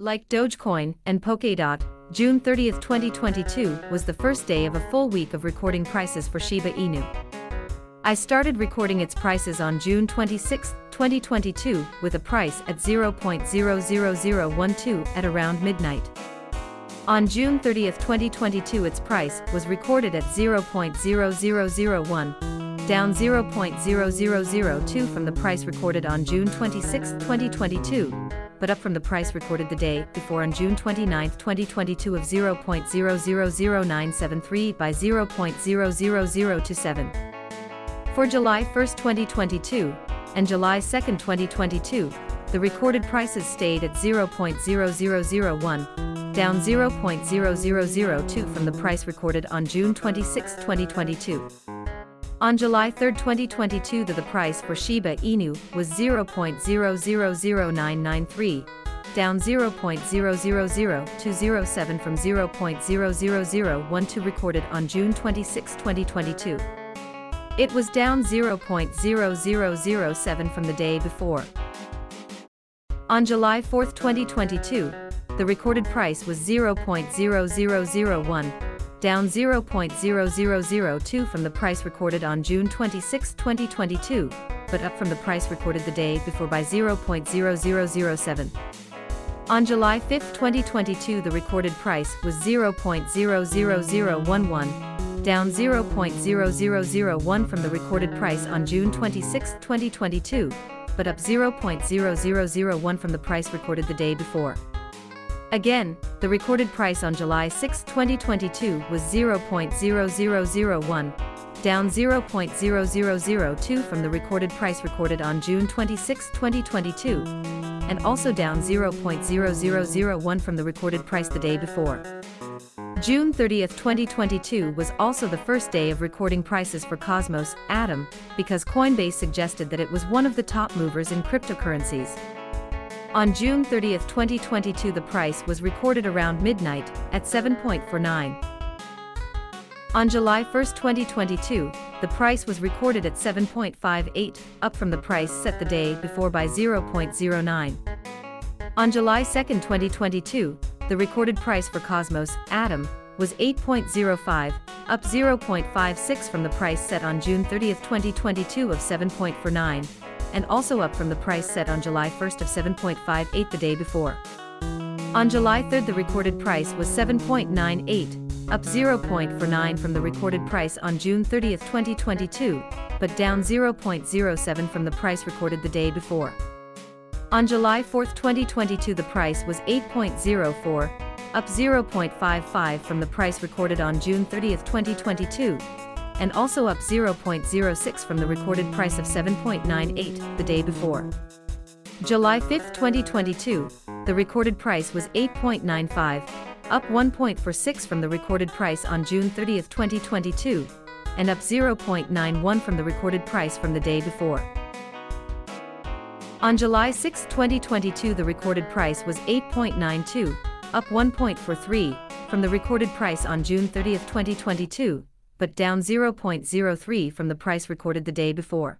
Like Dogecoin and Polkadot, June 30, 2022 was the first day of a full week of recording prices for Shiba Inu. I started recording its prices on June 26, 2022 with a price at 0.00012 at around midnight. On June 30, 2022 its price was recorded at 0.0001, down 0.0002 from the price recorded on June 26, 2022, but up from the price recorded the day before on June 29, 2022 of 0.000973 by 0.00027. For July 1, 2022, and July 2, 2022, the recorded prices stayed at 0.0001, down 0.0002 from the price recorded on June 26, 2022. On July 3, 2022 the, price for Shiba Inu was 0.000993, down 0.000207 from 0.00012 recorded on June 26, 2022. It was down 0.0007 from the day before. On July 4, 2022, the recorded price was 0.0001, down 0.0002 from the price recorded on June 26, 2022, but up from the price recorded the day before by 0.0007. On July 5, 2022 the recorded price was 0.00011, down 0.0001 from the recorded price on June 26, 2022, but up 0.0001 from the price recorded the day before. Again, the recorded price on July 6, 2022 was 0.0001, down 0.0002 from the recorded price recorded on June 26, 2022, and also down 0.0001 from the recorded price the day before. June 30, 2022 was also the first day of recording prices for Cosmos, Atom, because Coinbase suggested that it was one of the top movers in cryptocurrencies. On June 30, 2022 the price was recorded around midnight, at 7.49. On July 1, 2022, the price was recorded at 7.58, up from the price set the day before by 0.09. On July 2, 2022, the recorded price for Cosmos, Atom, was 8.05, up 0.56 from the price set on June 30, 2022 of 7.49, and also up from the price set on July 1st of 7.58 the day before. On July 3rd the recorded price was 7.98, up 0.49 from the recorded price on June 30, 2022, but down 0.07 from the price recorded the day before. On July 4, 2022 the price was 8.04, up 0.55 from the price recorded on June 30, 2022, and also up 0.06 from the recorded price of 7.98 the day before. July 5, 2022, the recorded price was 8.95, up 1.46 from the recorded price on June 30, 2022, and up 0.91 from the recorded price from the day before. On July 6, 2022 the recorded price was 8.92, up 1.43 from the recorded price on June 30, 2022, but down 0.03 from the price recorded the day before.